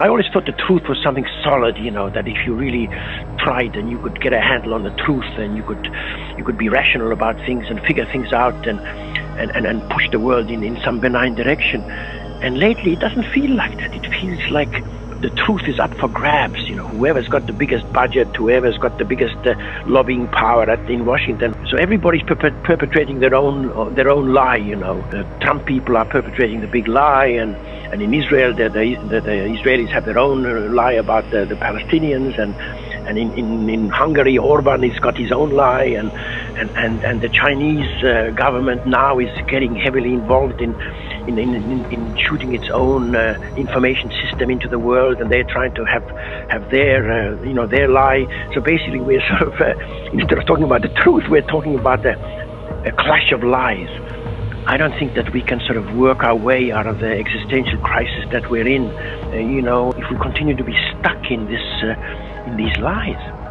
I always thought the truth was something solid, you know, that if you really tried and you could get a handle on the truth and you could you could be rational about things and figure things out and and, and, and push the world in, in some benign direction. And lately it doesn't feel like that. It feels like the truth is up for grabs. You know, whoever's got the biggest budget, whoever's got the biggest uh, lobbying power at, in Washington. So everybody's perpet- perpetrating their own uh, their own lie. You know, the Trump people are perpetrating the big lie, and and in Israel, the, the, the, the Israelis have their own uh, lie about the, the Palestinians, and and in, in, in Hungary, Orban has got his own lie, and and and, and the Chinese uh, government now is getting heavily involved in in, in, in shooting its own uh, information system into the world, and they're trying to have have their uh, you know their lie. So basically, we're sort of uh, instead of talking about the truth, we're talking about a, a clash of lies. I don't think that we can sort of work our way out of the existential crisis that we're in. Uh, you know, if we continue to be stuck in this, uh, in these lies.